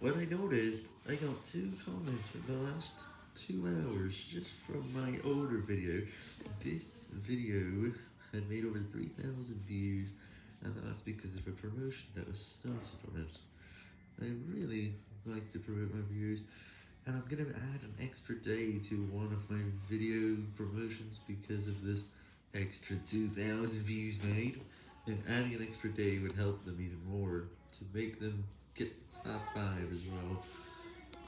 What I noticed, I got two comments for the last two hours just from my older video. This video had made over 3,000 views, and that's because of a promotion that was started on it. I really like to promote my views, and I'm gonna add an extra day to one of my video promotions because of this extra 2,000 views made, and adding an extra day would help them even more to make them get top 5 as well.